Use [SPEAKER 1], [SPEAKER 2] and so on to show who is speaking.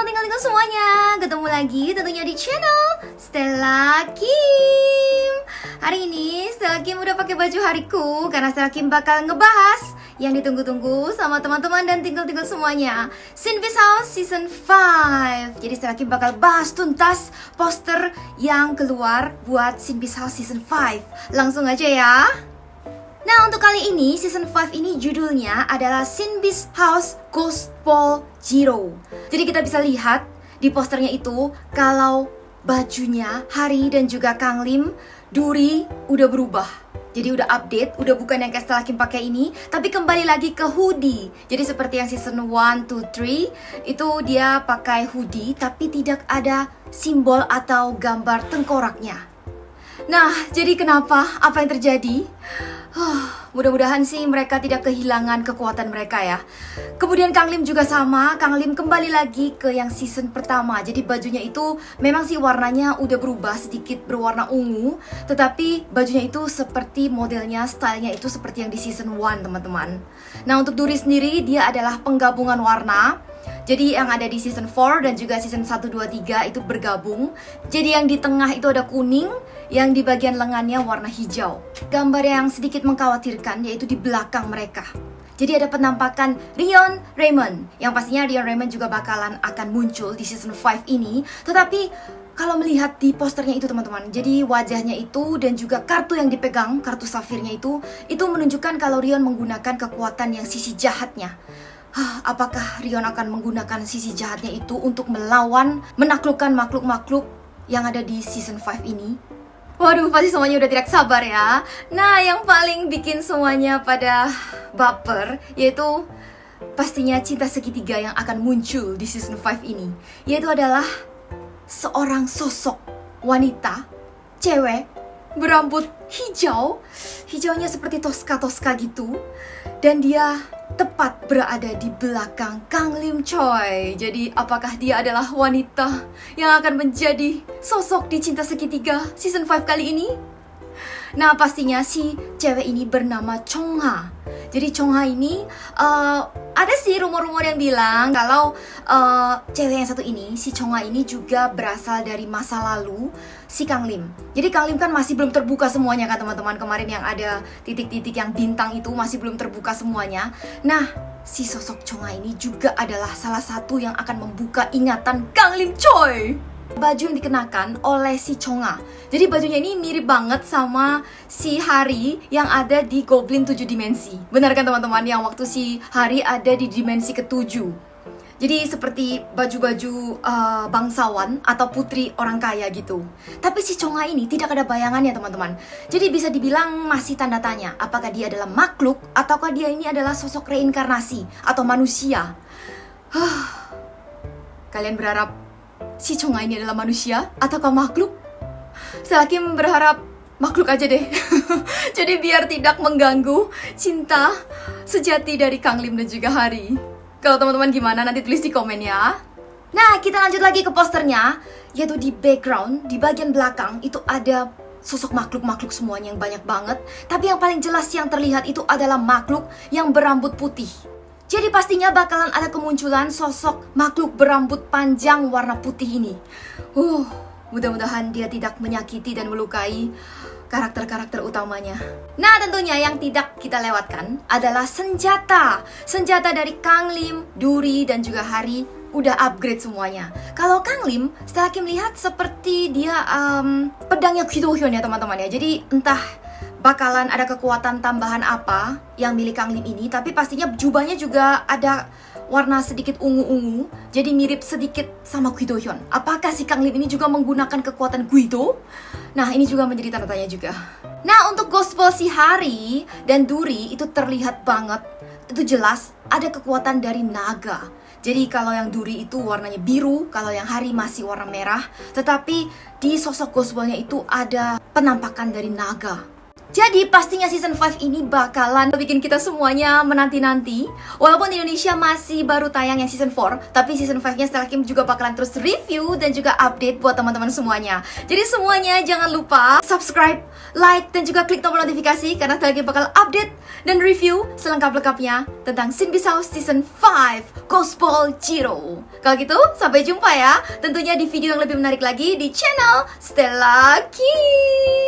[SPEAKER 1] tinggal-tinggal semuanya. Ketemu lagi tentunya di channel Stella Kim. Hari ini Stella Kim udah pakai baju hariku Karena Stella Kim bakal ngebahas Yang ditunggu-tunggu sama teman-teman dan tinggal-tinggal semuanya. Sinvis House Season 5 Jadi Stella Kim bakal bahas tuntas poster yang keluar buat Sinvis House Season 5 Langsung aja ya Nah untuk kali ini season 5 ini judulnya adalah Sinbis House Ghost Ball Zero Jadi kita bisa lihat di posternya itu kalau bajunya Hari dan juga Kang Lim Duri udah berubah jadi udah update, udah bukan yang kayak setelah Kim pakai ini Tapi kembali lagi ke hoodie Jadi seperti yang season 1, 2, 3 Itu dia pakai hoodie Tapi tidak ada simbol atau gambar tengkoraknya Nah, jadi kenapa? Apa yang terjadi? Huh, mudah-mudahan sih mereka tidak kehilangan kekuatan mereka ya. Kemudian Kang Lim juga sama, Kang Lim kembali lagi ke yang season pertama. Jadi bajunya itu memang sih warnanya udah berubah sedikit berwarna ungu, tetapi bajunya itu seperti modelnya, stylenya itu seperti yang di season 1 teman-teman. Nah untuk Duri sendiri dia adalah penggabungan warna. Jadi yang ada di season 4 dan juga season 1, 2, 3 itu bergabung. Jadi yang di tengah itu ada kuning Yang di bagian lengannya warna hijau. Gambar yang sedikit mengkhawatirkan yaitu di belakang mereka. Jadi ada penampakan Rion Raymond. Yang pastinya Rion Raymond juga bakalan akan muncul di season 5 ini. Tetapi kalau melihat di posternya itu teman-teman Jadi wajahnya itu dan juga kartu yang dipegang Kartu safirnya itu Itu menunjukkan kalau Rion menggunakan kekuatan yang sisi jahatnya Apakah Rion akan menggunakan sisi jahatnya itu untuk melawan, menaklukkan makhluk-makhluk yang ada di season 5 ini? Waduh, pasti semuanya udah tidak sabar ya. Nah, yang paling bikin semuanya pada baper yaitu pastinya cinta segitiga yang akan muncul di season 5 ini. Yaitu adalah seorang sosok wanita, cewek, berambut hijau, hijaunya seperti toska-toska gitu. Dan dia tepat berada di belakang Kang Lim Choi. Jadi apakah dia adalah wanita yang akan menjadi sosok di Cinta Segitiga season 5 kali ini? Nah pastinya si cewek ini bernama Chong Ha. Jadi Chong Ha ini uh, ada sih rumor-rumor yang bilang kalau uh, cewek yang satu ini, si Chong Ha ini juga berasal dari masa lalu si Kang Lim. Jadi Kang Lim kan masih belum terbuka semuanya kan teman-teman kemarin yang ada titik-titik yang bintang itu masih belum terbuka semuanya. Nah, si sosok Chong Ha ini juga adalah salah satu yang akan membuka ingatan Kang Lim Choi baju yang dikenakan oleh si Chonga. Jadi bajunya ini mirip banget sama si Hari yang ada di Goblin 7 dimensi. Benar kan teman-teman yang waktu si Hari ada di dimensi ketujuh. Jadi seperti baju-baju uh, bangsawan atau putri orang kaya gitu. Tapi si Chonga ini tidak ada bayangannya teman-teman. Jadi bisa dibilang masih tanda tanya apakah dia adalah makhluk ataukah dia ini adalah sosok reinkarnasi atau manusia. Kalian berharap si Chonga ini adalah manusia ataukah makhluk? Selakim berharap makhluk aja deh. Jadi biar tidak mengganggu cinta sejati dari Kang Lim dan juga Hari. Kalau teman-teman gimana nanti tulis di komen ya. Nah, kita lanjut lagi ke posternya, yaitu di background, di bagian belakang itu ada sosok makhluk-makhluk semuanya yang banyak banget. Tapi yang paling jelas yang terlihat itu adalah makhluk yang berambut putih. Jadi pastinya bakalan ada kemunculan sosok makhluk berambut panjang warna putih ini. Uh, mudah-mudahan dia tidak menyakiti dan melukai karakter-karakter utamanya. Nah, tentunya yang tidak kita lewatkan adalah senjata. Senjata dari Kang Lim, Duri, dan juga Hari udah upgrade semuanya. Kalau Kang Lim, setelah Kim lihat seperti dia um, pedangnya Guido Hyun ya teman-teman ya. Jadi entah bakalan ada kekuatan tambahan apa yang milik Kang Lim ini tapi pastinya jubahnya juga ada warna sedikit ungu-ungu jadi mirip sedikit sama Guido Hyun apakah si Kang Lim ini juga menggunakan kekuatan Guido? nah ini juga menjadi tanda tanya juga nah untuk gospel si Hari dan Duri itu terlihat banget itu jelas ada kekuatan dari naga jadi kalau yang duri itu warnanya biru, kalau yang hari masih warna merah. Tetapi di sosok gospelnya itu ada penampakan dari naga. Jadi pastinya season 5 ini bakalan bikin kita semuanya menanti-nanti. Walaupun Indonesia masih baru tayang yang season 4 Tapi season 5-nya Stella Kim juga bakalan terus review dan juga update buat teman-teman semuanya. Jadi semuanya jangan lupa subscribe, like, dan juga klik tombol notifikasi Karena Stella Kim bakal update dan review selengkap-lengkapnya tentang Sin Bisao season 5 Gospel Jiro Kalau gitu sampai jumpa ya. Tentunya di video yang lebih menarik lagi di channel Stella Kim